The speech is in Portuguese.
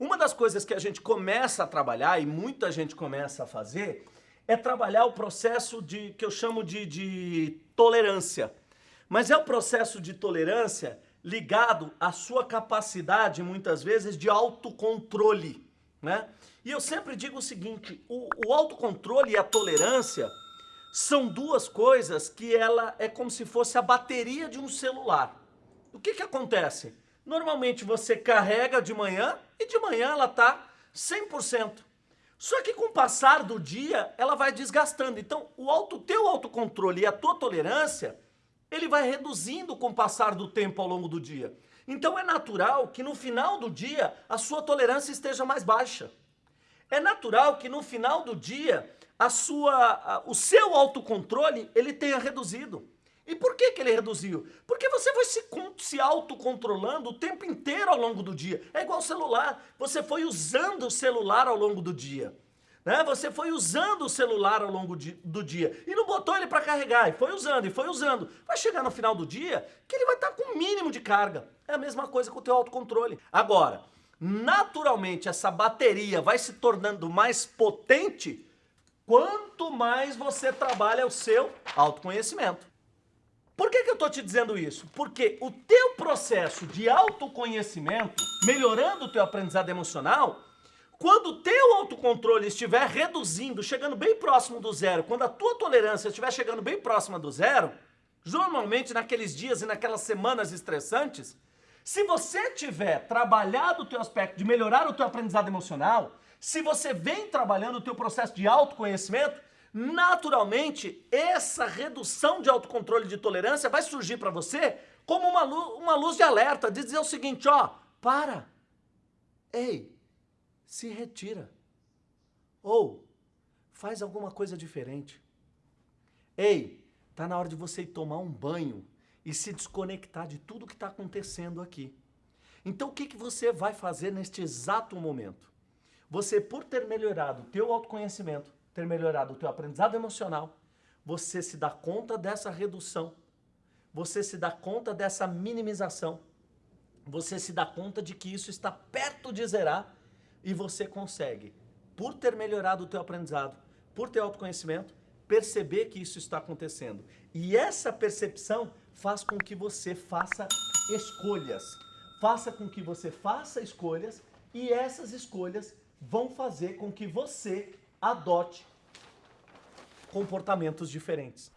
Uma das coisas que a gente começa a trabalhar, e muita gente começa a fazer, é trabalhar o processo de que eu chamo de, de tolerância. Mas é o processo de tolerância ligado à sua capacidade, muitas vezes, de autocontrole. Né? E eu sempre digo o seguinte, o, o autocontrole e a tolerância são duas coisas que ela é como se fosse a bateria de um celular. O que que acontece? Normalmente você carrega de manhã e de manhã ela está 100%. Só que com o passar do dia, ela vai desgastando. Então, o auto, teu autocontrole e a tua tolerância, ele vai reduzindo com o passar do tempo ao longo do dia. Então é natural que no final do dia a sua tolerância esteja mais baixa. É natural que no final do dia a sua, a, o seu autocontrole ele tenha reduzido. E por que, que ele reduziu? Porque você foi se, se autocontrolando o tempo inteiro ao longo do dia. É igual celular. Você foi usando o celular ao longo do dia. Né? Você foi usando o celular ao longo de, do dia e não botou ele para carregar, e foi usando, e foi usando. Vai chegar no final do dia que ele vai estar tá com o mínimo de carga. É a mesma coisa com o teu autocontrole. Agora, naturalmente essa bateria vai se tornando mais potente quanto mais você trabalha o seu autoconhecimento. Por que, que eu estou te dizendo isso? Porque o teu processo de autoconhecimento, melhorando o teu aprendizado emocional, quando o teu autocontrole estiver reduzindo, chegando bem próximo do zero, quando a tua tolerância estiver chegando bem próxima do zero, normalmente naqueles dias e naquelas semanas estressantes, se você tiver trabalhado o teu aspecto de melhorar o teu aprendizado emocional, se você vem trabalhando o teu processo de autoconhecimento, naturalmente, essa redução de autocontrole de tolerância vai surgir para você como uma luz, uma luz de alerta, de dizer o seguinte, ó, para, ei, se retira, ou faz alguma coisa diferente. Ei, tá na hora de você ir tomar um banho e se desconectar de tudo que está acontecendo aqui. Então o que, que você vai fazer neste exato momento? Você, por ter melhorado o teu autoconhecimento, ter melhorado o teu aprendizado emocional, você se dá conta dessa redução, você se dá conta dessa minimização, você se dá conta de que isso está perto de zerar e você consegue, por ter melhorado o teu aprendizado, por ter autoconhecimento, perceber que isso está acontecendo. E essa percepção faz com que você faça escolhas. Faça com que você faça escolhas e essas escolhas vão fazer com que você adote comportamentos diferentes.